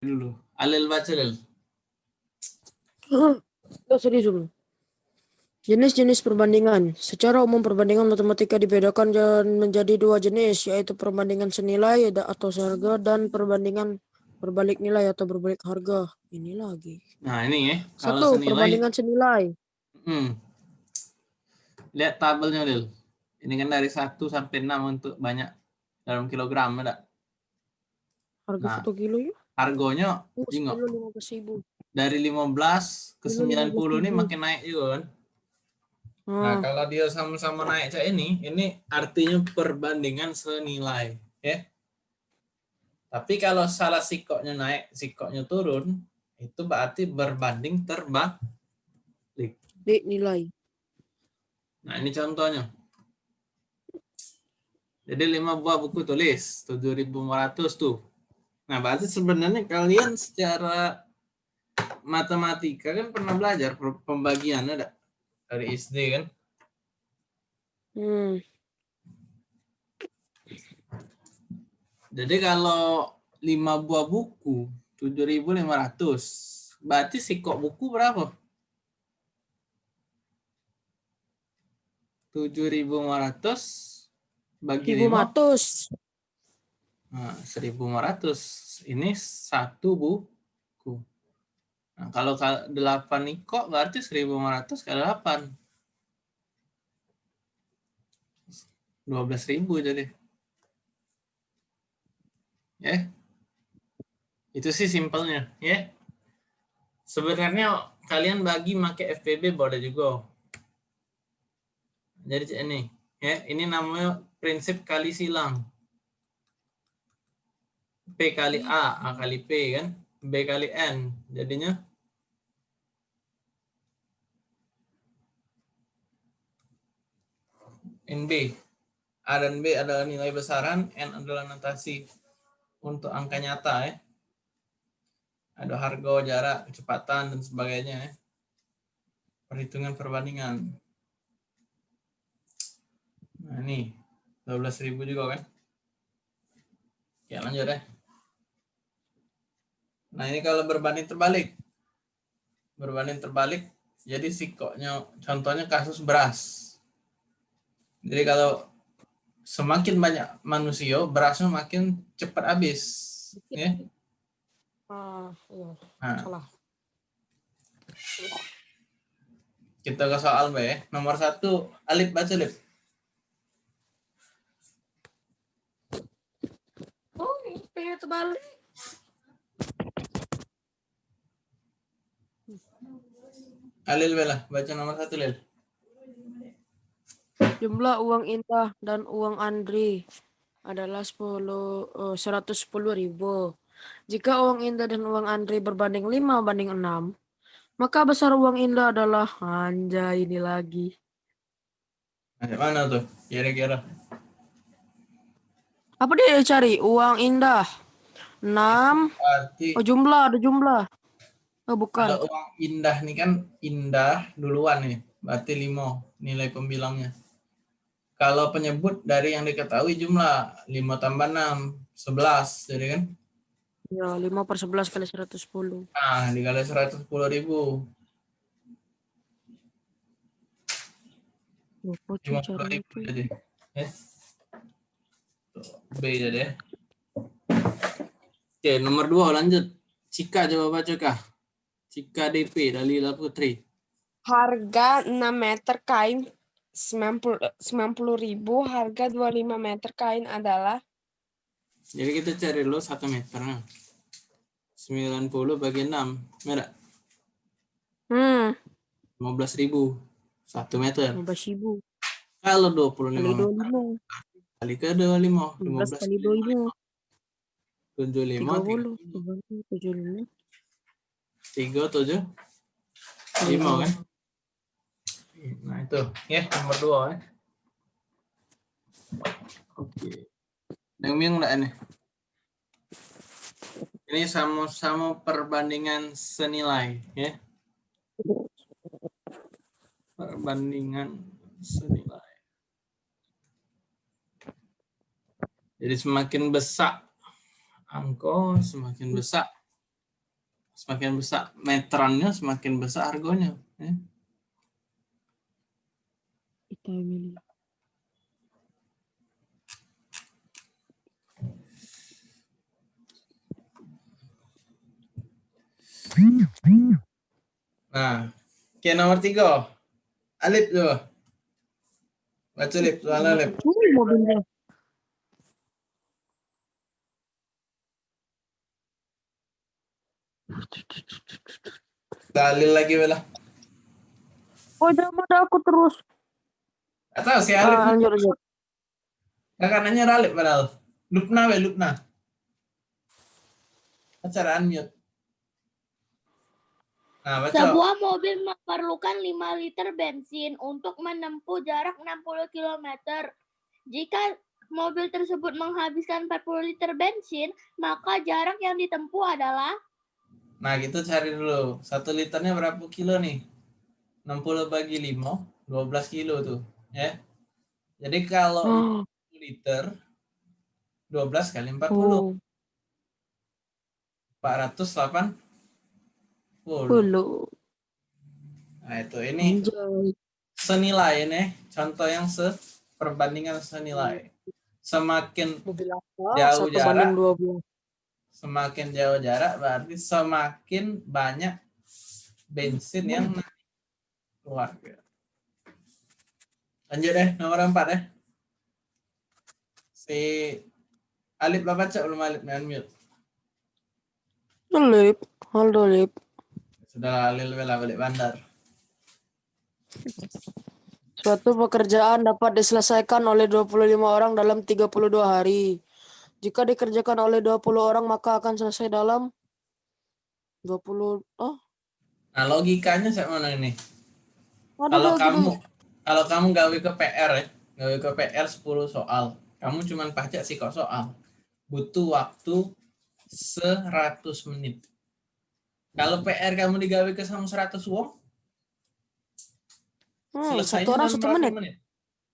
dulu. Alil baca Lil. Oh, serius dulu. Jenis-jenis perbandingan. Secara umum perbandingan matematika dibedakan dan menjadi dua jenis, yaitu perbandingan senilai atau seharga dan perbandingan berbalik nilai atau berbalik harga. Ini lagi. Nah ini ya. Kalau Satu, senilai. perbandingan senilai. Hmm. Lihat tabelnya Lil. Ini kan dari 1 sampai 6 untuk banyak dalam kilogram ada. Harga Nah. satu kilo ya? Harganya Tengok. ribu. dari 15 ke Dulu 90 ini 15.000. makin naik juga kan. Nah, Ah, kalau dia sama-sama naik kayak ini, ini artinya perbandingan senilai, ya. Tapi kalau salah sikoknya naik, sikoknya turun, itu berarti berbanding terbalik. di nilai. Nah, ini contohnya. Jadi 5 buah buku tulis, 7.500 tuh. Nah, berarti sebenarnya kalian secara matematika kan pernah belajar pembagian ada dari SD kan? Hmm. Jadi kalau 5 buah buku 7.500, berarti sikok buku berapa? 7.500 bagi 5 Ribu matus. Nah, 1.500 ini satu buku. Nah, kalau 8 niko berarti 1.500 kali 8. 12.000 jadi. Ya. Itu sih simpelnya, ya. Sebenarnya kalian bagi pakai FPB boleh juga. Jadi ini, ya, ini namanya prinsip kali silang. P kali A, A kali P kan, B kali N. Jadinya NB. A dan B adalah nilai besaran, N adalah notasi untuk angka nyata ya. Ada harga, jarak, kecepatan, dan sebagainya ya. Perhitungan perbandingan. Nah ini, 12.000 juga kan. Ya lanjut deh. Nah ini kalau berbanding terbalik. Berbanding terbalik, jadi sikoknya, contohnya kasus beras. Jadi kalau semakin banyak manusia, berasnya makin cepat habis. Ya. Ah, iya. Nah, Salah. kita ke soal B. ya. Nomor satu, Alif baca Alif. Oh, pengen terbalik. Alil bela, baca nomor satu Lil. Jumlah uang Indah dan uang Andri adalah 10 eh, 110 ribu. Jika uang Indah dan uang Andri berbanding 5 banding 6, maka besar uang Indah adalah anjay ini lagi. Mana tuh? Kira-kira. Apa dia cari? Uang Indah. 6. Berarti Oh, jumlah, ada jumlah. Oh, bukan. uang indah nih kan indah duluan nih, berarti 5 nilai pembilangnya. Kalau penyebut dari yang diketahui jumlah 5 tambah 6, 11, jadi kan? Ya, 5 per 11 kali 110. Nah, dikali 110 ribu, Oh, kok 50 cara ribu itu? jadi. Ya. Tuh, B jadi ya. Oke, nomor 2 lanjut. Cika coba baca kah? Cika DP, Dalila Putri. Harga 6 meter kain 90 90 ribu, harga 25 meter kain adalah Jadi kita cari dulu 1 meter. Nah. 90 bagi 6, merah. Hmm, 15 ribu. 1 meter. 15 ribu. Kalau Kali 25 meter 25. kali ke 25, 15 15 kali 25. 75, 30. 75. 3, 7, 5 kan? Nah itu, ya nomor 2 ya. Oke. Yang bingung enggak ini? Ini sama-sama perbandingan senilai ya. Perbandingan senilai. Jadi semakin besar angka, semakin besar Semakin besar meterannya, semakin besar harganya. ya. Nah, oke nomor tiga. Alip tuh. Baca Lip, soal Alip. Dalil lagi bela. Oh, jangan ada aku terus. Atau si Ah, Alip. lanjut, lanjut. Kakak nanya Alip padahal. Lupna we, Lupna. Acara unmute. Nah, baca. Sebuah mobil memerlukan 5 liter bensin untuk menempuh jarak 60 km. Jika mobil tersebut menghabiskan 40 liter bensin, maka jarak yang ditempuh adalah Nah, gitu cari dulu. Satu liternya berapa kilo nih? 60 bagi 5, 12 kilo tuh. Ya. Jadi kalau Oh, 1 liter, 12 kali 40. oh, 480. dulu. Nah, itu ini senilai nih. Contoh yang seperbandingan senilai. Semakin Mobil apa? Jauh jarak. banding dua belas. Semakin jauh jarak berarti semakin banyak bensin yang keluar. Lanjut deh nomor empat deh. Si Alip lah baca belum Alip nih unmute. Lip, halo Lip. Sudah Alil bela balik bandar. Suatu pekerjaan dapat diselesaikan oleh 25 orang dalam 32 hari. Jika dikerjakan oleh 20 orang maka akan selesai dalam 20 oh Nah logikanya saya mana ini? ada Kalau kamu kalau kamu gawe ke PR ya, gawe ke PR 10 soal, kamu cuman pajak sih kok soal. Butuh waktu 100 menit. Kalau PR kamu digawe ke sama 100 wong, Hmm, satu orang satu berapa menit.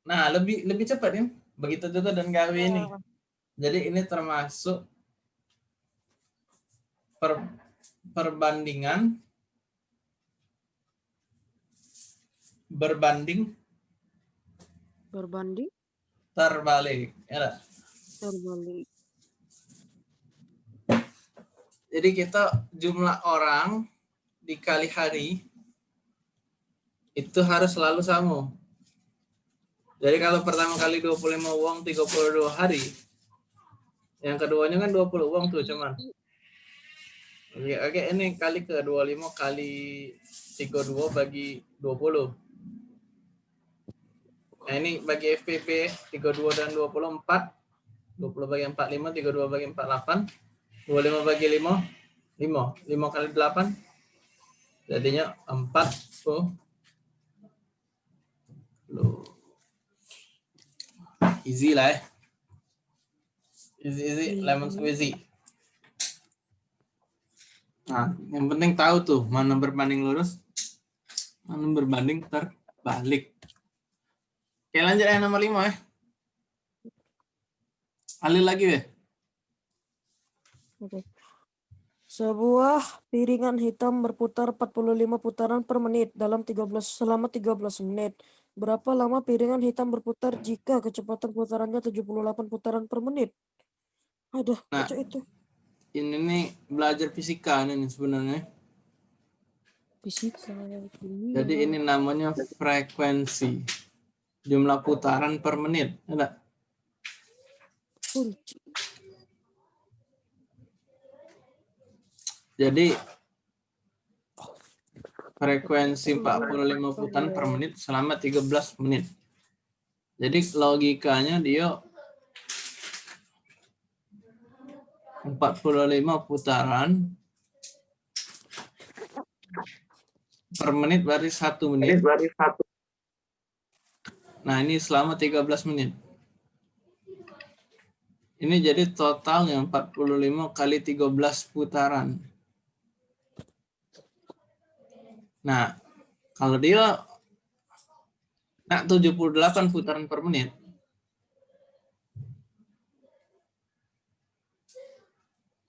Nah, lebih lebih cepat ya. Begitu juga dan gawe ini. Oh. Jadi ini termasuk per- perbandingan berbanding Berbanding terbalik. Ya terbalik. Jadi kita jumlah orang dikali hari itu harus selalu sama. Jadi kalau pertama kali 25 uang 32 hari, yang keduanya kan 20 uang tuh cuman. Oke, oke ini kali ke 25 kali 32 bagi 20. Nah ini bagi FPP 32 dan 24. 20 bagi 45, 32 bagi 48. 25 bagi 5, 5. 5 kali 8. Jadinya 4. Loh. Easy lah ya. Easy, easy, lemon squeezy. Nah, yang penting tahu tuh mana berbanding lurus, mana berbanding terbalik. Oke, lanjut yang nomor 5 ya. Alil lagi ya. Oke. Sebuah piringan hitam berputar 45 putaran per menit dalam 13 selama 13 menit. Berapa lama piringan hitam berputar jika kecepatan putarannya 78 putaran per menit? Ada, Nah. itu. Ini nih belajar fisika ini nih sebenarnya. Fisika, kimia. Jadi ini namanya frekuensi. Jumlah putaran per menit. Ada? kunci. Jadi frekuensi 45 putaran per menit selama 13 menit. Jadi logikanya dia 45 putaran per menit berarti satu menit. Nah ini selama 13 menit. Ini jadi totalnya 45 kali 13 putaran. Nah, kalau dia nak 78 putaran per menit,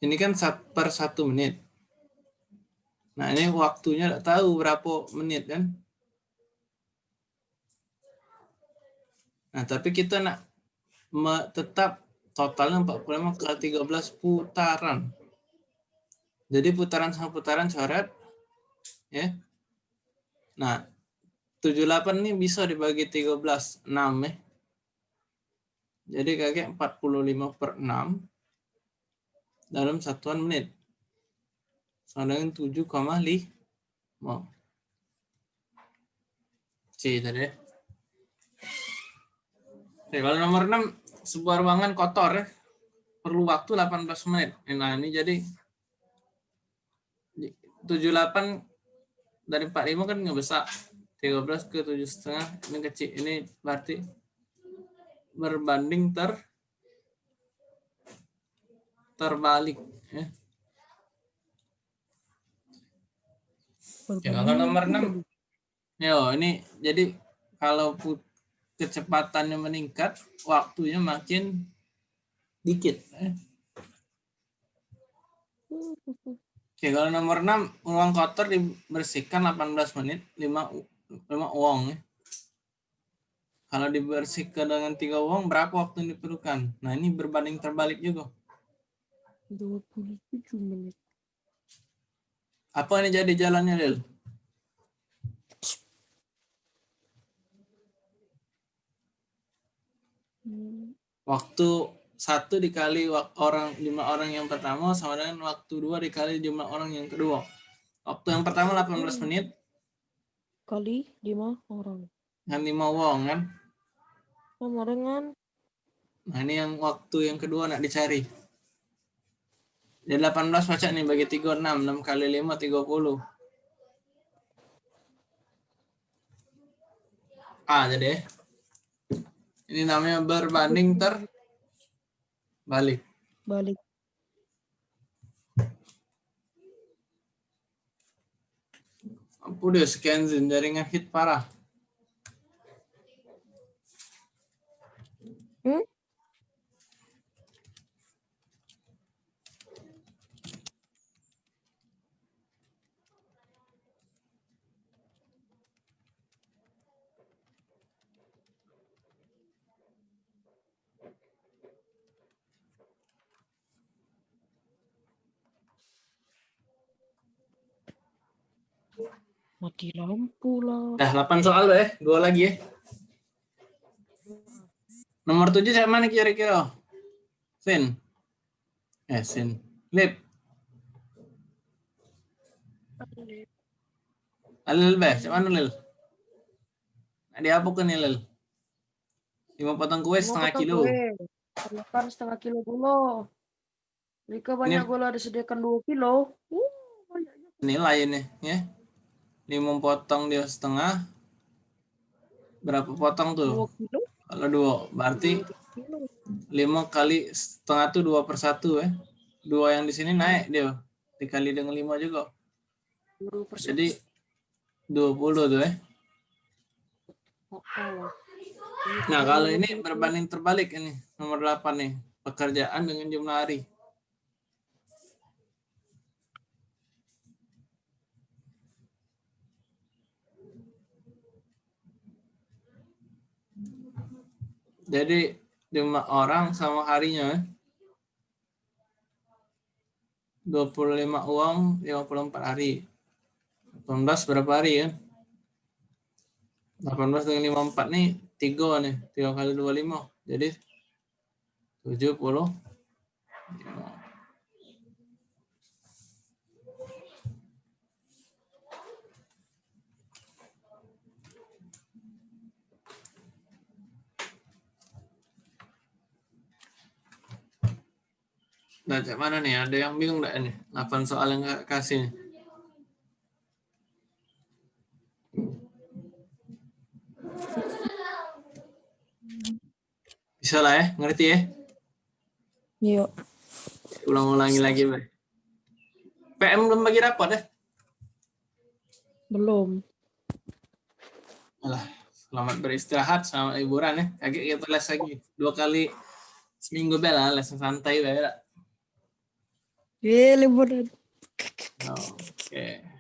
ini kan per satu menit. Nah ini waktunya nggak tahu berapa menit kan. Nah tapi kita nak tetap totalnya 45 kali 13 putaran. Jadi putaran sama putaran coret. Ya. Nah 78 ini bisa dibagi 13, 6 ya. Jadi kakek 45 per 6 dalam satuan menit. Sama dengan 7,5. C tadi ya. Oke, kalau nomor 6, sebuah ruangan kotor ya. Perlu waktu 18 menit. Nah, ini jadi 78 dari 45 kan nggak besar. 13 ke 7 setengah ini kecil. Ini berarti berbanding ter terbalik ya. Oke, kalau nomor 6 Yo, ini jadi kalau kecepatannya meningkat, waktunya makin dikit. eh. Oke, kalau nomor 6, uang kotor dibersihkan 18 menit, 5, u- 5 uang. Ya. Kalau dibersihkan dengan 3 uang, berapa waktu yang diperlukan? Nah, ini berbanding terbalik juga. 27 menit. Apa ini jadi jalannya, Lil? Hmm, Waktu satu dikali orang lima orang yang pertama sama dengan waktu dua dikali jumlah orang yang kedua. Waktu yang pertama 18 menit Kali 5 orang. dengan lima uang kan. Sama dengan Nah ini yang waktu yang kedua nak dicari. Jadi 18 baca nih bagi 3, 6. 6 kali 5, 30. Ah, jadi. Ini namanya berbanding ter balik. balik. Ampun deh, sekian Zin. jaringan hit parah. Hmm? Mati lampu lah. Dah 8 soal ya, dua lagi ya. Nomor 7 siapa mana kira-kira? Sin. Eh, Sin. Lip. Alil beh, siapa mana Lil? Dia apa kan nih Lil? 5 potong kue setengah kilo. Perlukan setengah kilo gula. Jika banyak gula disediakan 2 kilo. Uh. Nilai ini ya. 5 potong dia setengah. Berapa potong tuh? 2 kilo. Kalau dua, berarti. 5 kali setengah tuh 2 per 1 ya. Dua yang di sini naik dia. Dikali dengan 5 juga. 20%. Jadi 20 tuh ya. Nah, kalau ini berbanding terbalik ini nomor 8 nih. Pekerjaan dengan jumlah hari. Jadi jumlah orang sama harinya ya. 25 uang 54 hari. 18 berapa hari ya? 18 dengan 54 nih 3 nih, 3 kali 25. Jadi 70. Nah, cak mana nih? Ada yang bingung enggak nih? 8 soal yang Kakak kasih. Bisa lah ya, ngerti ya? Iya. Ulang-ulangi lagi, Bay. PM belum bagi rapot ya? Belum. Alah, selamat beristirahat, selamat liburan ya. Kaki kita les lagi. Dua kali seminggu bela, les santai bela. Eh, liburan. Oke.